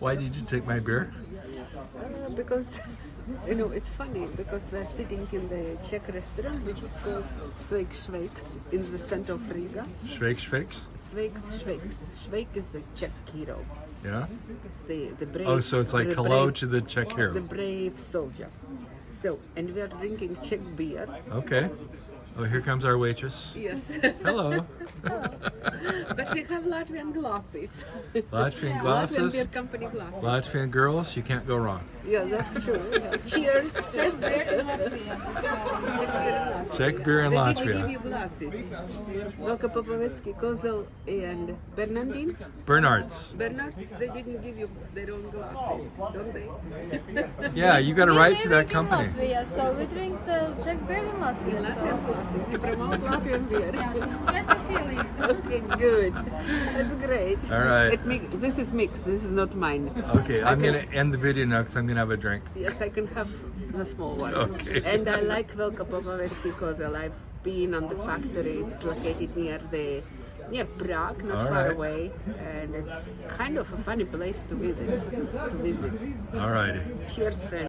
Why did you take my beer? Uh, because you know it's funny because we're sitting in the Czech restaurant which is called Sveik Šveiks in the center of Riga. Shrakes, shrakes? Sveik Šveiks. Šveik is a Czech hero. Yeah. The the brave. Oh, so it's like hello brave- to the Czech hero. the brave soldier. So and we are drinking Czech beer. Okay. Oh, here comes our waitress. Yes. Hello. but we have Latvian glasses. Latvian Latvian glasses. beer company glasses. Latvian girls, you can't go wrong. Yeah, that's true. Cheers. Czech beer in Czech beer in They didn't Latvia. give you glasses. Velkopopovický, Kozel, and Bernardin. Bernards. Bernards, they didn't give you their own glasses, don't they? Yeah, you got to We write to live that in company. Latvia, so we drink the Czech beer in Latvia. Latvian So glasses. You promote Latvian beer. get the feeling. Okay, good. That's great. All right. It mi- this is mixed. This is not mine. Okay, I'm Okay. going to end the video now because I'm going to have a drink. Yes, I can have the small one. Okay. And I like Velkopopovický Kozel. I've been on the factory. It's located near the near Prague, not All far right. away, and it's kind of a funny place to visit. To visit. All righty. Cheers, friends.